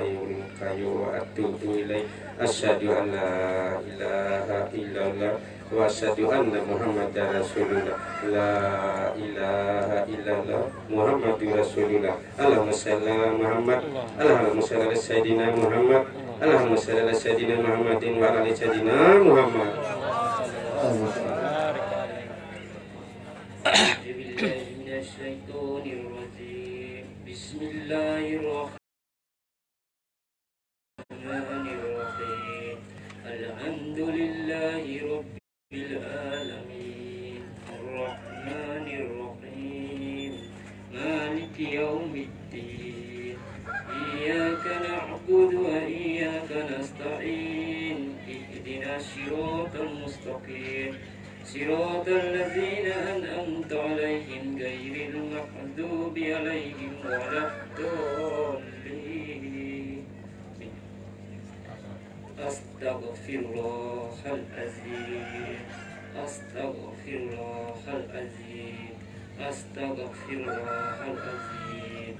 hayyul qayyum wa atubu ilaih. Asyhadu an la ilaha illallah wa asyhadu anna muhammadar rasulullah. La ilaha illallah muhammadur rasulullah. Allahumma shalli muhammad. Allahumma shalli ala sayyidina muhammad. Allahumma shalli ala sayyidina muhammadin wa ala sayyidina muhammad الصراط المستقيم صراط الذين أنعمت عليهم غير المغضوب عليهم ولا الضالين. أستغفر الله العظيم. أستغفر الله العظيم. أستغفر الله العظيم.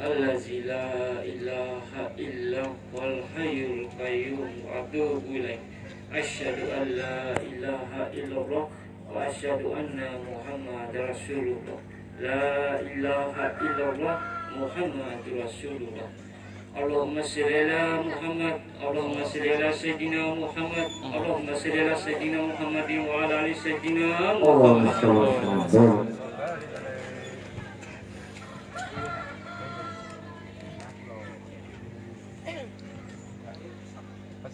الذي لا إله إلا هو الحي القيوم. وأتوب إليه. أشهد أن لا إله إلا الله وأشهد أن محمد رسول الله لا إله إلا الله محمد رسول الله اللهم صل على محمد اللهم صل على سيدنا محمد اللهم صل على سيدنا محمد وعلى آل سيدنا محمد.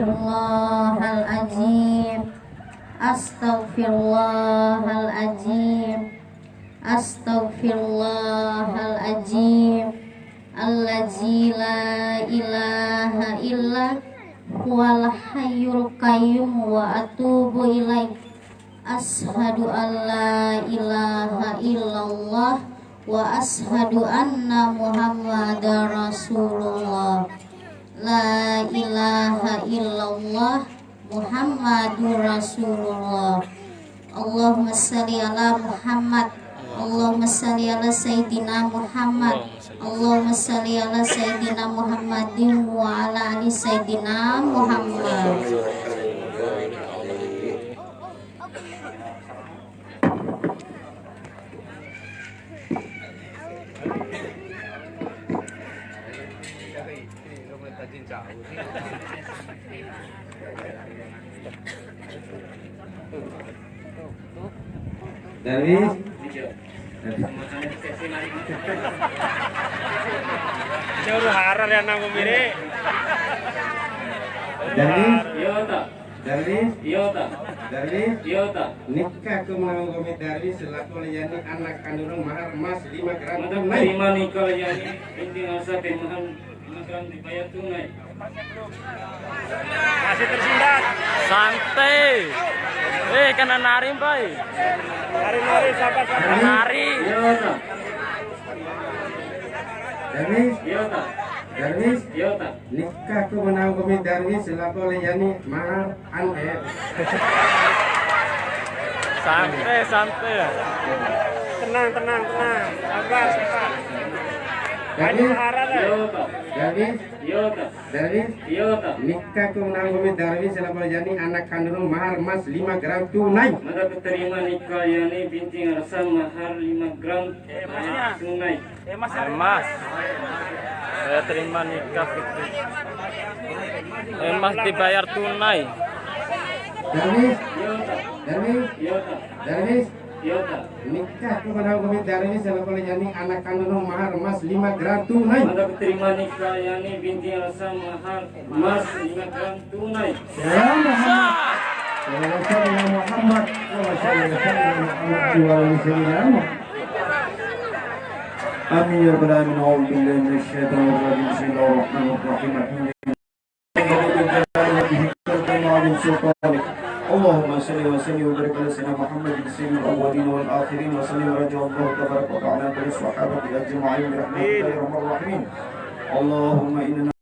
Astaghfirullahaladzim. Astaghfirullahaladzim. Astaghfirullahaladzim. Allazi la ilaha illa Huwal hayyul qayyum wa atubu ilaih. Ashadu an la ilaha illallah Wa ashadu anna muhammadar rasulullah La ilaha illallah Muhammadur rasulullah. Allahumma salli ala Muhammad. Allahumma salli ala Sayyidina Muhammad. Allahumma salli ala Sayyidina Muhammadin wa ala ali Sayyidina Muhammad Dari Jauh harar yang nang mire. dari Iya tak? dari Iya tak? dari Iya tak? nikah ke menanggomi dari selaku layani anak kandung mahar emas 5 gram tunai. terima nikah ya ini inti asa pemahan makan dibayar tunai. Masih tersendat. Santai. Eh, kena nari, Bay. Lari-lari sabar-sabar. Nari. Tak? Darwis, tak? Darwis, nikah ke menanggomi Darwis selaku layani mahar ane. Santai, santai. tenang, tenang, tenang. Sabar, sabar. Darwis hara deh. Yota, Darwis Yota, Darwis nikah selama jani anak kandung mahar emas 5 gram tunai. Maka keterima nikah Yani binti Ngarasa mahar 5 gram mahar tunai. Eh, Mas. Eh, Mas. Saya terima nikah Fikri. Eh, Mas dibayar tunai. Darwis Darwis Darwis nikah kepada hukum dari selapole yani anak kandung mahar emas 5 gram tunai. Ada terima nikah yani binti Elsa mahar mas 5 gram tunai. Ya Muhammad. Ya Muhammad. Amin من الشيطان الرجيم بسم الله الرحمن الرحيم الحمد لله اللهم صل وسلم وبارك على سيدنا محمد سيد الاولين والاخرين وسلم ورضي الله تبارك وتعالى عن الصحابه اجمعين برحمتك يا ارحم الراحمين اللهم اننا